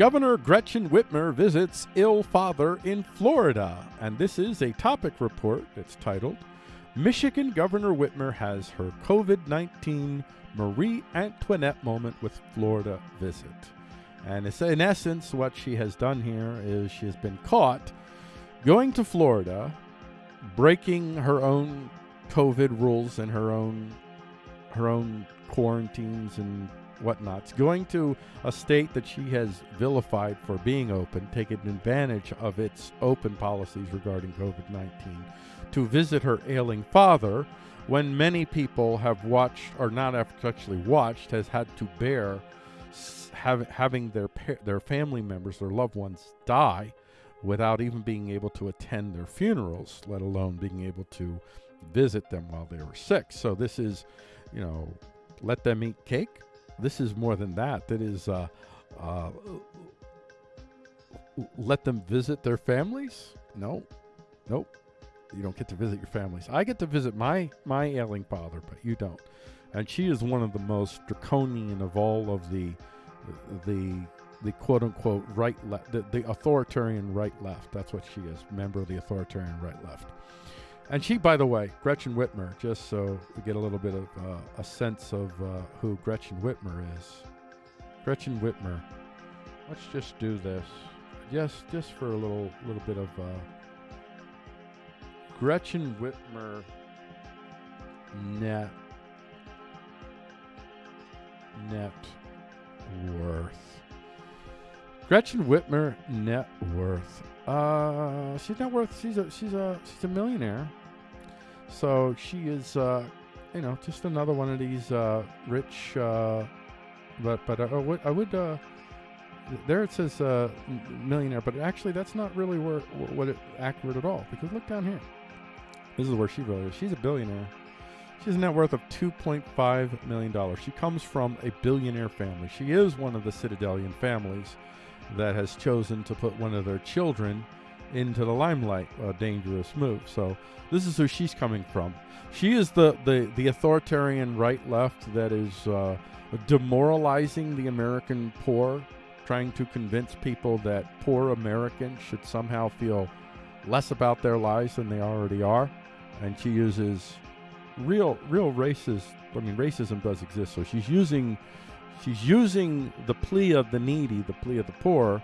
Governor Gretchen Whitmer visits ill father in Florida. And this is a topic report that's titled Michigan Governor Whitmer has her COVID 19 Marie Antoinette moment with Florida visit. And it's in essence, what she has done here is she has been caught going to Florida, breaking her own COVID rules and her own her own quarantines and whatnots, going to a state that she has vilified for being open, taking advantage of its open policies regarding COVID 19, to visit her ailing father when many people have watched, or not actually watched, has had to bear have, having their, their family members, their loved ones die without even being able to attend their funerals, let alone being able to visit them while they were sick. So this is, you know, let them eat cake this is more than that. That is, uh, uh, let them visit their families. No, nope. You don't get to visit your families. I get to visit my my ailing father, but you don't. And she is one of the most draconian of all of the the the quote unquote right left the, the authoritarian right left. That's what she is, member of the authoritarian right left. And she, by the way, Gretchen Whitmer, just so we get a little bit of uh, a sense of uh, who Gretchen Whitmer is. Gretchen Whitmer. Let's just do this, just just for a little little bit of uh, Gretchen Whitmer net net worth. Gretchen Whitmer net worth. Uh, she's net worth. She's a she's a she's a millionaire. So she is, uh, you know, just another one of these uh, rich. Uh, but but I would I would uh, there it says uh, millionaire, but actually that's not really where what it accurate at all because look down here. This is where she really is. She's a billionaire. She has a net worth of $2.5 million. She comes from a billionaire family. She is one of the Citadelian families that has chosen to put one of their children into the limelight. A dangerous move. So this is who she's coming from. She is the the, the authoritarian right left that is uh, demoralizing the American poor, trying to convince people that poor Americans should somehow feel less about their lives than they already are, and she uses real real racist. I mean, racism does exist, so she's using she's using the plea of the needy, the plea of the poor,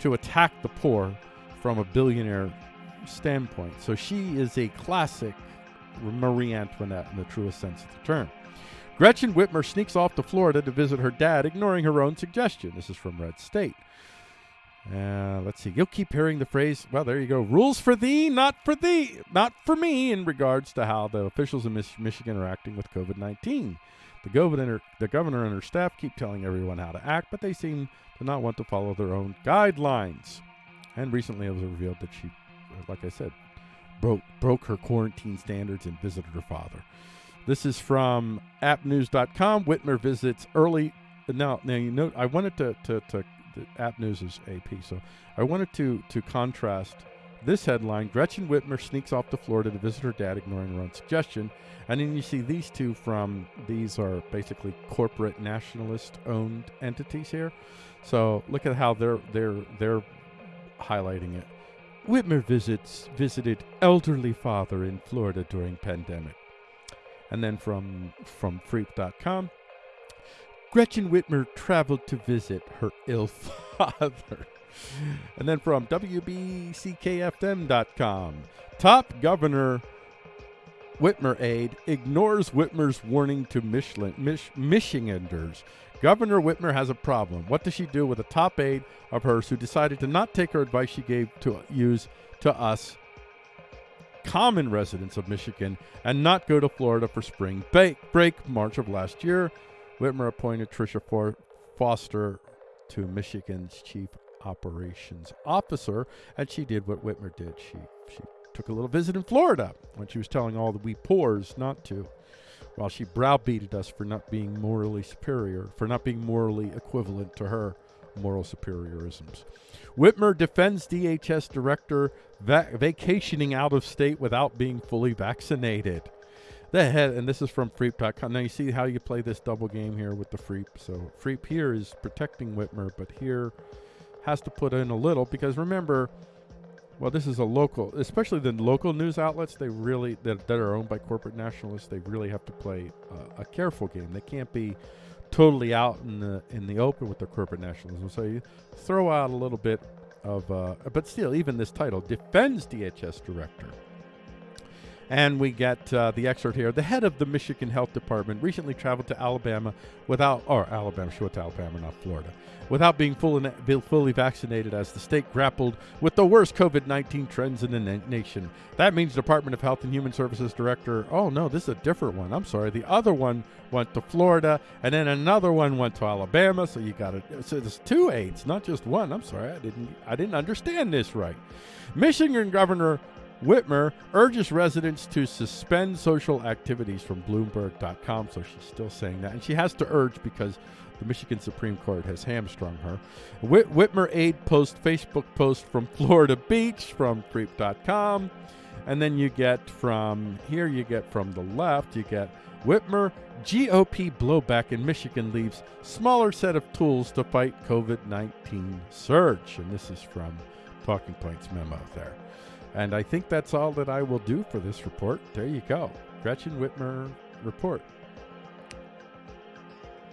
to attack the poor from a billionaire standpoint. So she is a classic Marie Antoinette in the truest sense of the term. Gretchen Whitmer sneaks off to Florida to visit her dad, ignoring her own suggestion. This is from Red State. Uh, let's see. You'll keep hearing the phrase, well, there you go. Rules for thee, not for thee, not for me, in regards to how the officials in Mich- Michigan are acting with COVID 19. The governor, the governor and her staff keep telling everyone how to act, but they seem to not want to follow their own guidelines. And recently it was revealed that she, uh, like I said, broke broke her quarantine standards and visited her father. This is from appnews.com. Whitmer visits early. Now, now you know, I wanted to, to, to App News is AP, so I wanted to to contrast this headline: Gretchen Whitmer sneaks off to Florida to visit her dad, ignoring her own suggestion. And then you see these two from these are basically corporate nationalist-owned entities here. So look at how they're they're they're highlighting it. Whitmer visits visited elderly father in Florida during pandemic. And then from from freep.com, Gretchen Whitmer traveled to visit her ill father. and then from WBCKFM.com, top governor Whitmer aide ignores Whitmer's warning to Michelin, Mich- Michiganders Governor Whitmer has a problem. What does she do with a top aide of hers who decided to not take her advice she gave to use to us, common residents of Michigan, and not go to Florida for spring break March of last year? Whitmer appointed Tricia Foster to Michigan's chief operations officer, and she did what Whitmer did. She she took a little visit in Florida when she was telling all the we poors not to while she browbeated us for not being morally superior, for not being morally equivalent to her moral superiorisms. Whitmer defends DHS director va- vacationing out of state without being fully vaccinated. The head, and this is from Freep.com. Now you see how you play this double game here with the Freep. So Freep here is protecting Whitmer, but here has to put in a little because remember, well, this is a local, especially the local news outlets. They really that, that are owned by corporate nationalists. They really have to play uh, a careful game. They can't be totally out in the in the open with their corporate nationalism. So you throw out a little bit of, uh, but still, even this title defends DHS director. And we get uh, the excerpt here. The head of the Michigan Health Department recently traveled to Alabama without, or Alabama, sure, to Alabama, not Florida, without being fully, fully vaccinated as the state grappled with the worst COVID 19 trends in the na- nation. That means Department of Health and Human Services Director, oh no, this is a different one. I'm sorry. The other one went to Florida, and then another one went to Alabama. So you got it. So there's two aides, not just one. I'm sorry. I didn't, I didn't understand this right. Michigan Governor Whitmer urges residents to suspend social activities from Bloomberg.com. So she's still saying that. And she has to urge because the Michigan Supreme Court has hamstrung her. Whit- Whitmer aide post Facebook post from Florida Beach from Creep.com. And then you get from here, you get from the left, you get Whitmer GOP blowback in Michigan leaves smaller set of tools to fight COVID 19 surge. And this is from Talking Points memo there. And I think that's all that I will do for this report. There you go. Gretchen Whitmer report.